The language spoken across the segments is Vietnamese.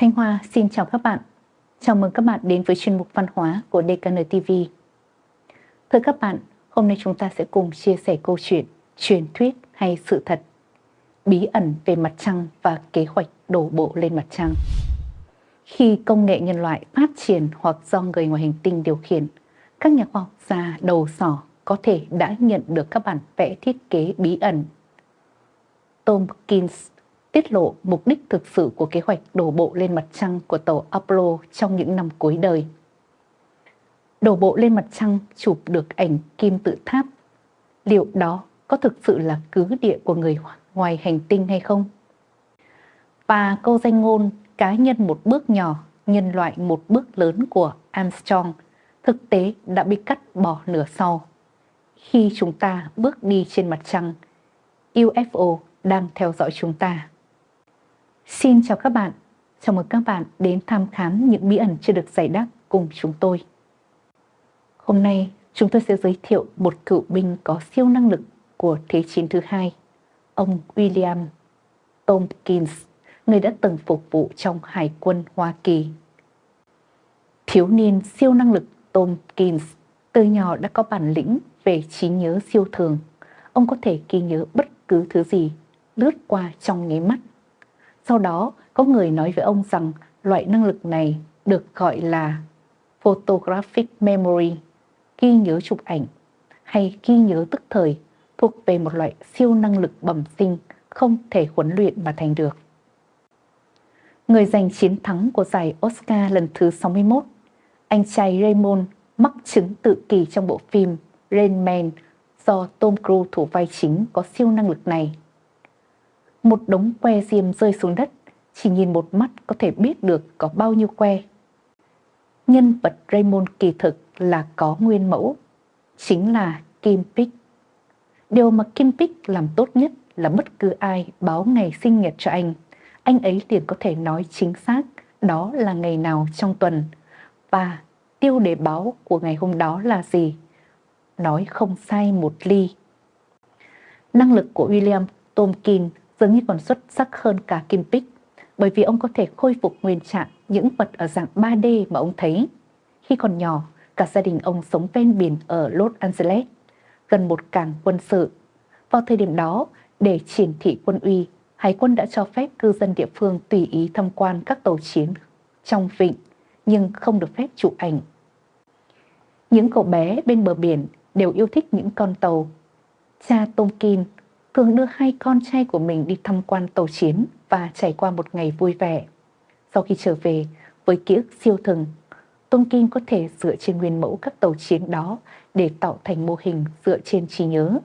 Thanh Hoa xin chào các bạn. Chào mừng các bạn đến với chuyên mục văn hóa của DKN TV. Thưa các bạn, hôm nay chúng ta sẽ cùng chia sẻ câu chuyện, truyền thuyết hay sự thật, bí ẩn về mặt trăng và kế hoạch đổ bộ lên mặt trăng. Khi công nghệ nhân loại phát triển hoặc do người ngoài hành tinh điều khiển, các nhà khoa học gia đầu sỏ có thể đã nhận được các bản vẽ thiết kế bí ẩn. Tomkins tiết lộ mục đích thực sự của kế hoạch đổ bộ lên mặt trăng của tàu Apollo trong những năm cuối đời. Đổ bộ lên mặt trăng chụp được ảnh kim tự tháp. Liệu đó có thực sự là cứ địa của người ngoài hành tinh hay không? Và câu danh ngôn cá nhân một bước nhỏ, nhân loại một bước lớn của Armstrong thực tế đã bị cắt bỏ nửa sau. Khi chúng ta bước đi trên mặt trăng, UFO đang theo dõi chúng ta. Xin chào các bạn, chào mừng các bạn đến tham khám những bí ẩn chưa được giải đáp cùng chúng tôi. Hôm nay chúng tôi sẽ giới thiệu một cựu binh có siêu năng lực của Thế chiến thứ hai, ông William Tompkins, người đã từng phục vụ trong Hải quân Hoa Kỳ. Thiếu niên siêu năng lực Tompkins từ nhỏ đã có bản lĩnh về trí nhớ siêu thường. Ông có thể ghi nhớ bất cứ thứ gì lướt qua trong nháy mắt sau đó, có người nói với ông rằng loại năng lực này được gọi là photographic memory, ghi nhớ chụp ảnh, hay ghi nhớ tức thời, thuộc về một loại siêu năng lực bẩm sinh không thể huấn luyện mà thành được. Người giành chiến thắng của giải Oscar lần thứ 61, anh trai Raymond mắc chứng tự kỳ trong bộ phim Rain Man do Tom Cruise thủ vai chính có siêu năng lực này một đống que diêm rơi xuống đất, chỉ nhìn một mắt có thể biết được có bao nhiêu que. Nhân vật Raymond kỳ thực là có nguyên mẫu, chính là Kim Pick. Điều mà Kim Pick làm tốt nhất là bất cứ ai báo ngày sinh nhật cho anh, anh ấy liền có thể nói chính xác đó là ngày nào trong tuần và tiêu đề báo của ngày hôm đó là gì. Nói không sai một ly. Năng lực của William Tomkin dường như còn xuất sắc hơn cả Kim Pích, bởi vì ông có thể khôi phục nguyên trạng những vật ở dạng 3D mà ông thấy. Khi còn nhỏ, cả gia đình ông sống ven biển ở Los Angeles, gần một cảng quân sự. Vào thời điểm đó, để triển thị quân uy, Hải quân đã cho phép cư dân địa phương tùy ý tham quan các tàu chiến trong vịnh, nhưng không được phép chụp ảnh. Những cậu bé bên bờ biển đều yêu thích những con tàu. Cha Tom Kim thường đưa hai con trai của mình đi tham quan tàu chiến và trải qua một ngày vui vẻ. Sau khi trở về, với ký ức siêu thường, Tôn Kim có thể dựa trên nguyên mẫu các tàu chiến đó để tạo thành mô hình dựa trên trí nhớ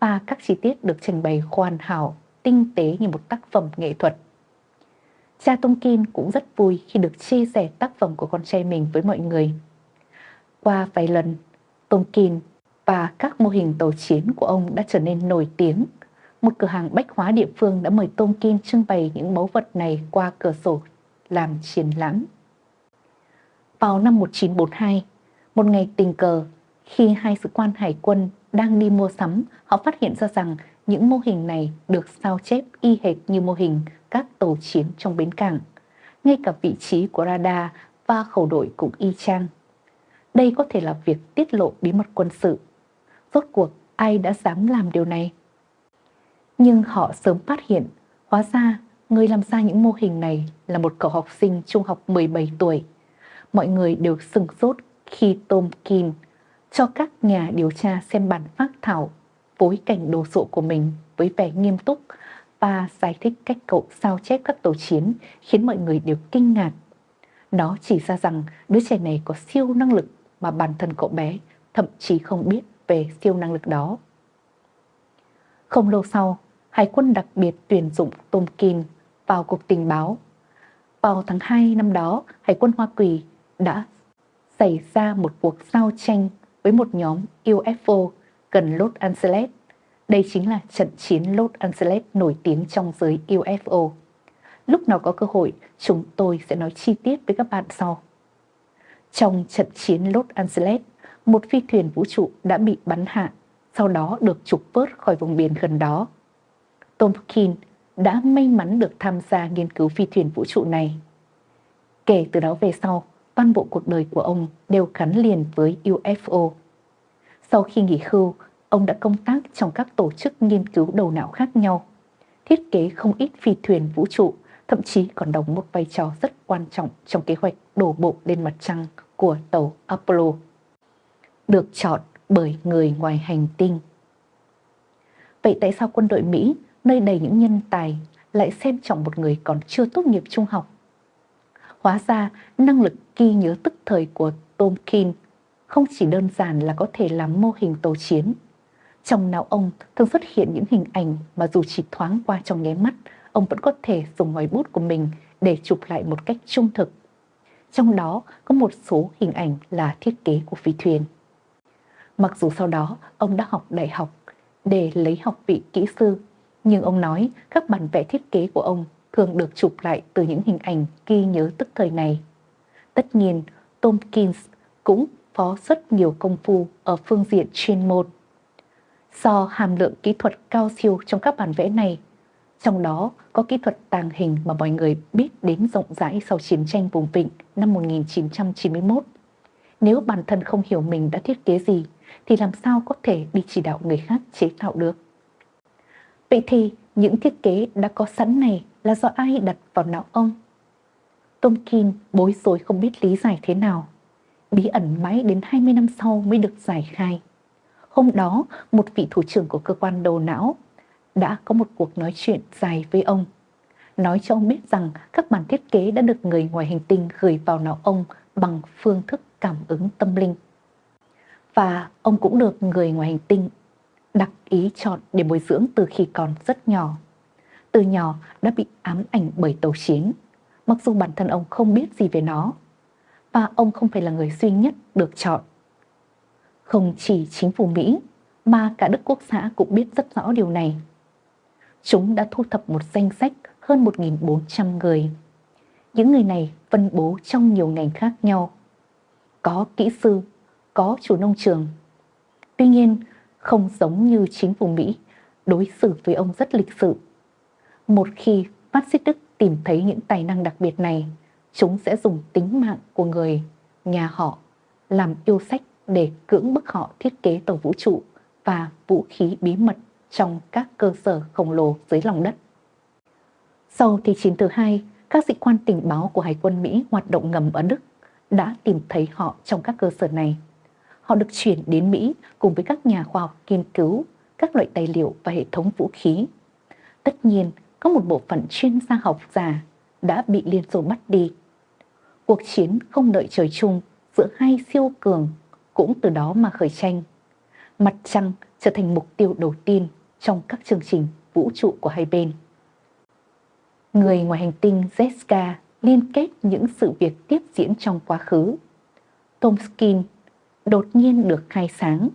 và các chi tiết được trình bày hoàn hảo, tinh tế như một tác phẩm nghệ thuật. Cha Tôn Kim cũng rất vui khi được chia sẻ tác phẩm của con trai mình với mọi người. Qua vài lần, Tôn Kim và các mô hình tàu chiến của ông đã trở nên nổi tiếng một cửa hàng bách hóa địa phương đã mời Tôn Kim trưng bày những mẫu vật này qua cửa sổ làm triển lãm. Vào năm 1942, một ngày tình cờ, khi hai sĩ quan hải quân đang đi mua sắm, họ phát hiện ra rằng những mô hình này được sao chép y hệt như mô hình các tàu chiến trong bến cảng. Ngay cả vị trí của radar và khẩu đội cũng y chang. Đây có thể là việc tiết lộ bí mật quân sự. Rốt cuộc ai đã dám làm điều này? Nhưng họ sớm phát hiện, hóa ra người làm ra những mô hình này là một cậu học sinh trung học 17 tuổi. Mọi người đều sừng sốt khi Tom Kim cho các nhà điều tra xem bản phát thảo phối cảnh đồ sộ của mình với vẻ nghiêm túc và giải thích cách cậu sao chép các tàu chiến khiến mọi người đều kinh ngạc. Nó chỉ ra rằng đứa trẻ này có siêu năng lực mà bản thân cậu bé thậm chí không biết về siêu năng lực đó. Không lâu sau, Hải quân đặc biệt tuyển dụng Tom Kim vào cuộc Tình báo. Vào tháng 2 năm đó, Hải quân Hoa Kỳ đã xảy ra một cuộc giao tranh với một nhóm UFO gần Los Angeles. Đây chính là trận chiến Los Angeles nổi tiếng trong giới UFO. Lúc nào có cơ hội, chúng tôi sẽ nói chi tiết với các bạn sau. Trong trận chiến Los Angeles, một phi thuyền vũ trụ đã bị bắn hạ, sau đó được trục vớt khỏi vùng biển gần đó. Tompkin đã may mắn được tham gia nghiên cứu phi thuyền vũ trụ này. Kể từ đó về sau, toàn bộ cuộc đời của ông đều gắn liền với UFO. Sau khi nghỉ hưu, ông đã công tác trong các tổ chức nghiên cứu đầu não khác nhau, thiết kế không ít phi thuyền vũ trụ, thậm chí còn đóng một vai trò rất quan trọng trong kế hoạch đổ bộ lên mặt trăng của tàu Apollo. Được chọn bởi người ngoài hành tinh. Vậy tại sao quân đội Mỹ, nơi đầy những nhân tài, lại xem trọng một người còn chưa tốt nghiệp trung học? Hóa ra, năng lực ghi nhớ tức thời của Tomkin không chỉ đơn giản là có thể làm mô hình tàu chiến. Trong não ông thường xuất hiện những hình ảnh mà dù chỉ thoáng qua trong nháy mắt, ông vẫn có thể dùng ngòi bút của mình để chụp lại một cách trung thực. Trong đó có một số hình ảnh là thiết kế của phi thuyền. Mặc dù sau đó ông đã học đại học để lấy học vị kỹ sư, nhưng ông nói các bản vẽ thiết kế của ông thường được chụp lại từ những hình ảnh ghi nhớ tức thời này. Tất nhiên, Tompkins cũng phó rất nhiều công phu ở phương diện chuyên môn. Do hàm lượng kỹ thuật cao siêu trong các bản vẽ này, trong đó có kỹ thuật tàng hình mà mọi người biết đến rộng rãi sau chiến tranh vùng vịnh năm 1991. Nếu bản thân không hiểu mình đã thiết kế gì, thì làm sao có thể đi chỉ đạo người khác chế tạo được? Vậy thì những thiết kế đã có sẵn này là do ai đặt vào não ông? Tomkin bối rối không biết lý giải thế nào. Bí ẩn mãi đến 20 năm sau mới được giải khai. Hôm đó, một vị thủ trưởng của cơ quan đầu não đã có một cuộc nói chuyện dài với ông. Nói cho ông biết rằng các bản thiết kế đã được người ngoài hành tinh gửi vào não ông bằng phương thức cảm ứng tâm linh. Và ông cũng được người ngoài hành tinh đặc ý chọn để bồi dưỡng từ khi còn rất nhỏ. Từ nhỏ đã bị ám ảnh bởi tàu chiến, mặc dù bản thân ông không biết gì về nó. Và ông không phải là người duy nhất được chọn. Không chỉ chính phủ Mỹ, mà cả Đức Quốc xã cũng biết rất rõ điều này. Chúng đã thu thập một danh sách hơn 1.400 người. Những người này phân bố trong nhiều ngành khác nhau. Có kỹ sư, có chủ nông trường. Tuy nhiên, không giống như chính phủ Mỹ, đối xử với ông rất lịch sự. Một khi phát xít Đức tìm thấy những tài năng đặc biệt này, chúng sẽ dùng tính mạng của người, nhà họ, làm yêu sách để cưỡng bức họ thiết kế tàu vũ trụ và vũ khí bí mật trong các cơ sở khổng lồ dưới lòng đất. Sau Thế chiến thứ hai, các sĩ quan tình báo của Hải quân Mỹ hoạt động ngầm ở Đức đã tìm thấy họ trong các cơ sở này họ được chuyển đến Mỹ cùng với các nhà khoa học nghiên cứu các loại tài liệu và hệ thống vũ khí. Tất nhiên, có một bộ phận chuyên gia học giả đã bị Liên Xô bắt đi. Cuộc chiến không đợi trời chung giữa hai siêu cường cũng từ đó mà khởi tranh. Mặt trăng trở thành mục tiêu đầu tiên trong các chương trình vũ trụ của hai bên. Người ngoài hành tinh Zeska liên kết những sự việc tiếp diễn trong quá khứ. Tomskin đột nhiên được khai sáng.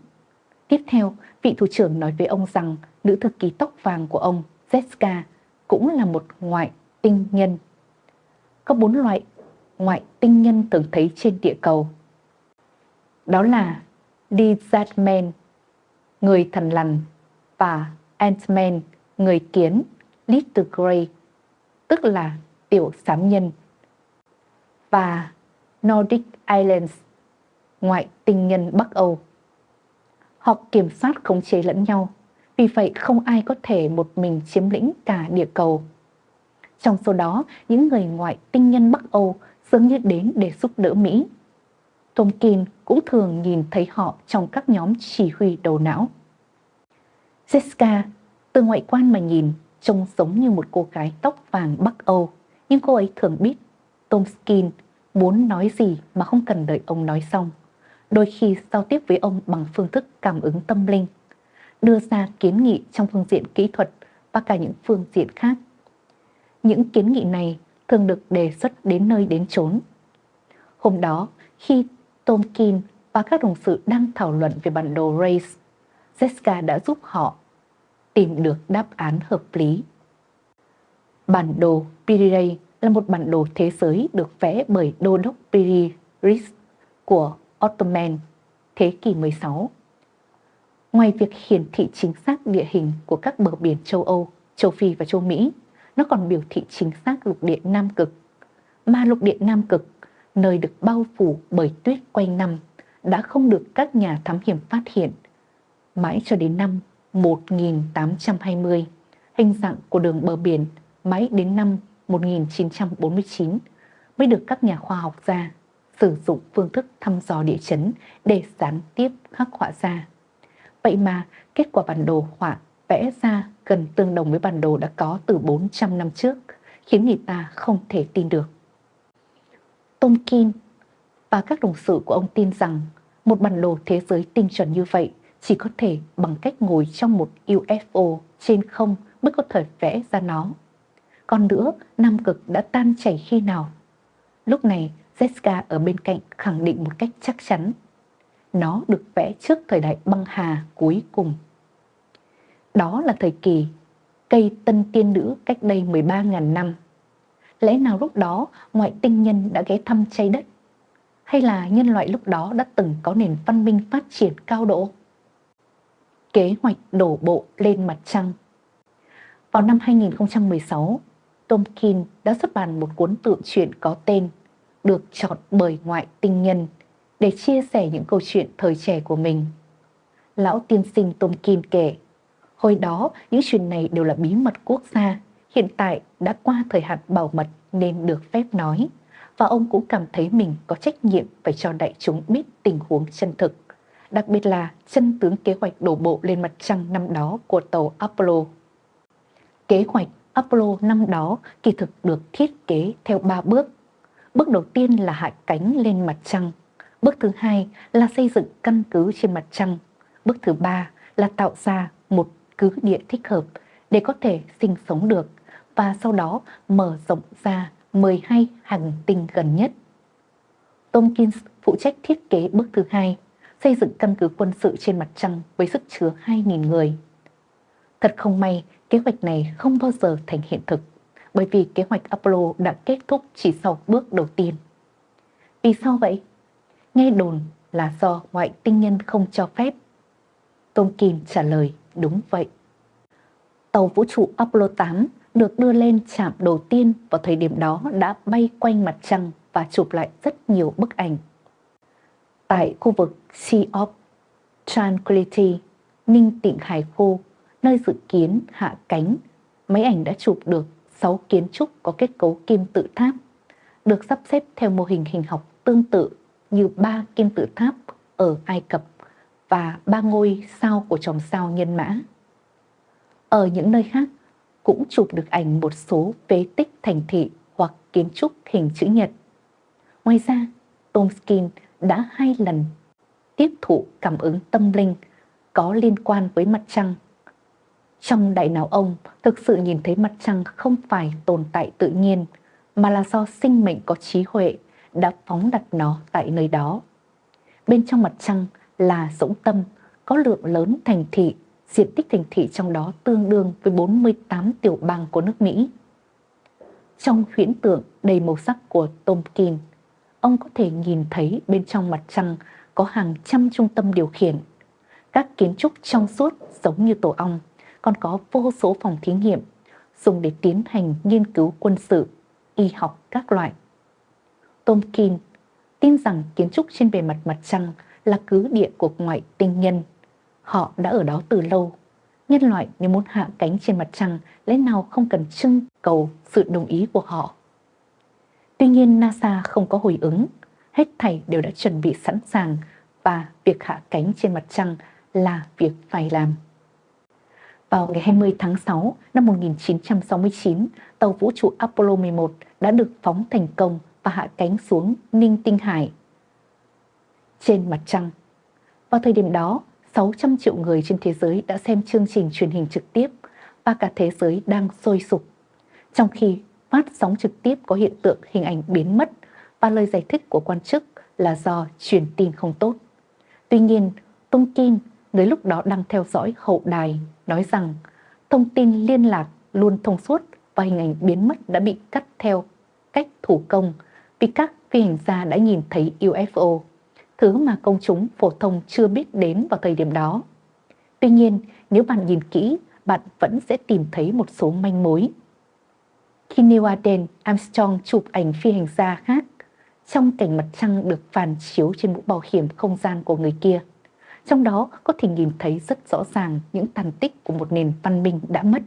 Tiếp theo, vị thủ trưởng nói với ông rằng nữ thư ký tóc vàng của ông, Zeska, cũng là một ngoại tinh nhân. Có bốn loại ngoại tinh nhân thường thấy trên địa cầu. Đó là Lizardman, người thần lằn, và Antman, người kiến, Little Grey, tức là tiểu sám nhân, và Nordic Islands, ngoại tinh nhân Bắc Âu. Họ kiểm soát khống chế lẫn nhau, vì vậy không ai có thể một mình chiếm lĩnh cả địa cầu. Trong số đó, những người ngoại tinh nhân Bắc Âu dường như đến để giúp đỡ Mỹ. Tomkin cũng thường nhìn thấy họ trong các nhóm chỉ huy đầu não. Jessica, từ ngoại quan mà nhìn, trông giống như một cô gái tóc vàng Bắc Âu, nhưng cô ấy thường biết Tomskin muốn nói gì mà không cần đợi ông nói xong đôi khi giao tiếp với ông bằng phương thức cảm ứng tâm linh, đưa ra kiến nghị trong phương diện kỹ thuật và cả những phương diện khác. Những kiến nghị này thường được đề xuất đến nơi đến chốn. Hôm đó, khi Tomkin và các đồng sự đang thảo luận về bản đồ Race, Jessica đã giúp họ tìm được đáp án hợp lý. Bản đồ Piri là một bản đồ thế giới được vẽ bởi đô đốc Piri Ries của Ottoman thế kỷ 16. Ngoài việc hiển thị chính xác địa hình của các bờ biển châu Âu, châu Phi và châu Mỹ, nó còn biểu thị chính xác lục địa Nam Cực. mà lục địa Nam Cực, nơi được bao phủ bởi tuyết quanh năm, đã không được các nhà thám hiểm phát hiện. Mãi cho đến năm 1820, hình dạng của đường bờ biển mãi đến năm 1949 mới được các nhà khoa học gia sử dụng phương thức thăm dò địa chấn để gián tiếp khắc họa ra. Vậy mà kết quả bản đồ họa vẽ ra gần tương đồng với bản đồ đã có từ 400 năm trước, khiến người ta không thể tin được. Tomkin và các đồng sự của ông tin rằng một bản đồ thế giới tinh chuẩn như vậy chỉ có thể bằng cách ngồi trong một UFO trên không mới có thể vẽ ra nó. Còn nữa, Nam Cực đã tan chảy khi nào? Lúc này, Zeska ở bên cạnh khẳng định một cách chắc chắn. Nó được vẽ trước thời đại băng hà cuối cùng. Đó là thời kỳ cây tân tiên nữ cách đây 13.000 năm. Lẽ nào lúc đó ngoại tinh nhân đã ghé thăm trái đất? Hay là nhân loại lúc đó đã từng có nền văn minh phát triển cao độ? Kế hoạch đổ bộ lên mặt trăng Vào năm 2016, Tomkin đã xuất bản một cuốn tự truyện có tên được chọn bởi ngoại tinh nhân để chia sẻ những câu chuyện thời trẻ của mình. Lão tiên sinh Tomkin kể, hồi đó những chuyện này đều là bí mật quốc gia, hiện tại đã qua thời hạn bảo mật nên được phép nói. Và ông cũng cảm thấy mình có trách nhiệm phải cho đại chúng biết tình huống chân thực, đặc biệt là chân tướng kế hoạch đổ bộ lên mặt trăng năm đó của tàu Apollo. Kế hoạch Apollo năm đó kỳ thực được thiết kế theo 3 bước. Bước đầu tiên là hạ cánh lên mặt trăng. Bước thứ hai là xây dựng căn cứ trên mặt trăng. Bước thứ ba là tạo ra một cứ địa thích hợp để có thể sinh sống được và sau đó mở rộng ra 12 hành tinh gần nhất. Tomkins phụ trách thiết kế bước thứ hai, xây dựng căn cứ quân sự trên mặt trăng với sức chứa 2.000 người. Thật không may, kế hoạch này không bao giờ thành hiện thực, bởi vì kế hoạch Apollo đã kết thúc chỉ sau bước đầu tiên. Vì sao vậy? Nghe đồn là do ngoại tinh nhân không cho phép. Tom Kim trả lời đúng vậy. Tàu vũ trụ Apollo 8 được đưa lên chạm đầu tiên vào thời điểm đó đã bay quanh mặt trăng và chụp lại rất nhiều bức ảnh. Tại khu vực Sea of Tranquility, Ninh Tịnh Hải Khu, nơi dự kiến hạ cánh, máy ảnh đã chụp được 6 kiến trúc có kết cấu kim tự tháp, được sắp xếp theo mô hình hình học tương tự như ba kim tự tháp ở Ai Cập và ba ngôi sao của chòm sao nhân mã. Ở những nơi khác cũng chụp được ảnh một số phế tích thành thị hoặc kiến trúc hình chữ nhật. Ngoài ra, Tomskin đã hai lần tiếp thụ cảm ứng tâm linh có liên quan với mặt trăng. Trong đại não ông thực sự nhìn thấy mặt trăng không phải tồn tại tự nhiên, mà là do sinh mệnh có trí huệ đã phóng đặt nó tại nơi đó. Bên trong mặt trăng là rỗng tâm, có lượng lớn thành thị diện tích thành thị trong đó tương đương với 48 tiểu bang của nước Mỹ. Trong huyễn tượng đầy màu sắc của Tomkin, ông có thể nhìn thấy bên trong mặt trăng có hàng trăm trung tâm điều khiển. Các kiến trúc trong suốt giống như tổ ong, còn có vô số phòng thí nghiệm dùng để tiến hành nghiên cứu quân sự, y học các loại. Tomkin tin rằng kiến trúc trên bề mặt mặt trăng là cứ địa của ngoại tinh nhân Họ đã ở đó từ lâu. Nhân loại nếu muốn hạ cánh trên mặt trăng lẽ nào không cần trưng cầu sự đồng ý của họ. Tuy nhiên NASA không có hồi ứng, hết thảy đều đã chuẩn bị sẵn sàng và việc hạ cánh trên mặt trăng là việc phải làm. Vào ngày 20 tháng 6 năm 1969, tàu vũ trụ Apollo 11 đã được phóng thành công và hạ cánh xuống Ninh Tinh Hải. Trên mặt trăng, vào thời điểm đó, 600 triệu người trên thế giới đã xem chương trình truyền hình trực tiếp và cả thế giới đang sôi sục. Trong khi phát sóng trực tiếp có hiện tượng hình ảnh biến mất và lời giải thích của quan chức là do truyền tin không tốt. Tuy nhiên, Tung Kim, dưới lúc đó đang theo dõi hậu đài, nói rằng thông tin liên lạc luôn thông suốt và hình ảnh biến mất đã bị cắt theo cách thủ công vì các phi hành gia đã nhìn thấy UFO thứ mà công chúng phổ thông chưa biết đến vào thời điểm đó. Tuy nhiên, nếu bạn nhìn kỹ, bạn vẫn sẽ tìm thấy một số manh mối. Khi Neil Arden Armstrong chụp ảnh phi hành gia khác trong cảnh mặt trăng được phản chiếu trên mũ bảo hiểm không gian của người kia. Trong đó có thể nhìn thấy rất rõ ràng những tàn tích của một nền văn minh đã mất.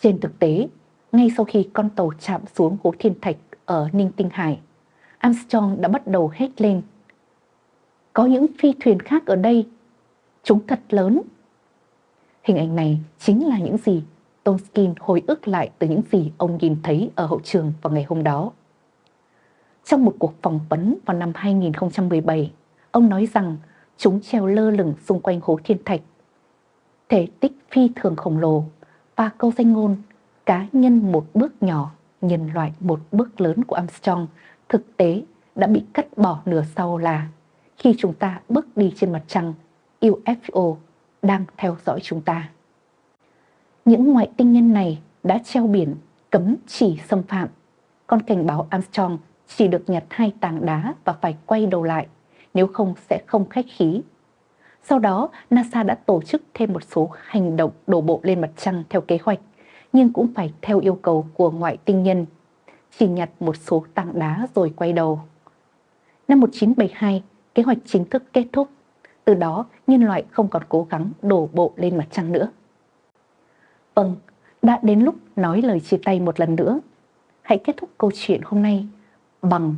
Trên thực tế, ngay sau khi con tàu chạm xuống hố thiên thạch ở Ninh Tinh Hải, Armstrong đã bắt đầu hét lên. Có những phi thuyền khác ở đây, chúng thật lớn. Hình ảnh này chính là những gì Tomskin hồi ức lại từ những gì ông nhìn thấy ở hậu trường vào ngày hôm đó. Trong một cuộc phỏng vấn vào năm 2017, ông nói rằng chúng treo lơ lửng xung quanh hố thiên thạch. Thể tích phi thường khổng lồ và câu danh ngôn cá nhân một bước nhỏ, nhân loại một bước lớn của Armstrong thực tế đã bị cắt bỏ nửa sau là khi chúng ta bước đi trên mặt trăng, UFO đang theo dõi chúng ta. Những ngoại tinh nhân này đã treo biển cấm chỉ xâm phạm, còn cảnh báo Armstrong chỉ được nhặt hai tảng đá và phải quay đầu lại, nếu không sẽ không khách khí. Sau đó, NASA đã tổ chức thêm một số hành động đổ bộ lên mặt trăng theo kế hoạch, nhưng cũng phải theo yêu cầu của ngoại tinh nhân, chỉ nhặt một số tảng đá rồi quay đầu. Năm 1972, kế hoạch chính thức kết thúc, từ đó nhân loại không còn cố gắng đổ bộ lên mặt trăng nữa. Vâng, đã đến lúc nói lời chia tay một lần nữa. Hãy kết thúc câu chuyện hôm nay bằng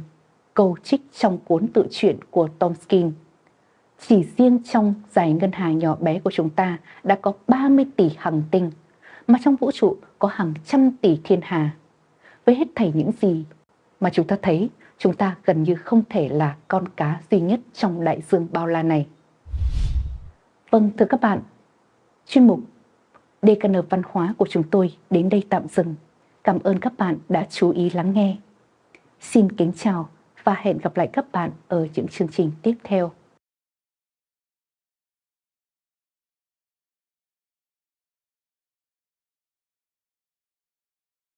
câu trích trong cuốn tự truyện của Tom Skin. Chỉ riêng trong giải ngân hà nhỏ bé của chúng ta đã có 30 tỷ hành tinh, mà trong vũ trụ có hàng trăm tỷ thiên hà. Với hết thảy những gì mà chúng ta thấy, chúng ta gần như không thể là con cá duy nhất trong đại dương bao la này. Vâng, thưa các bạn, chuyên mục DKN Văn hóa của chúng tôi đến đây tạm dừng. Cảm ơn các bạn đã chú ý lắng nghe. Xin kính chào và hẹn gặp lại các bạn ở những chương trình tiếp theo.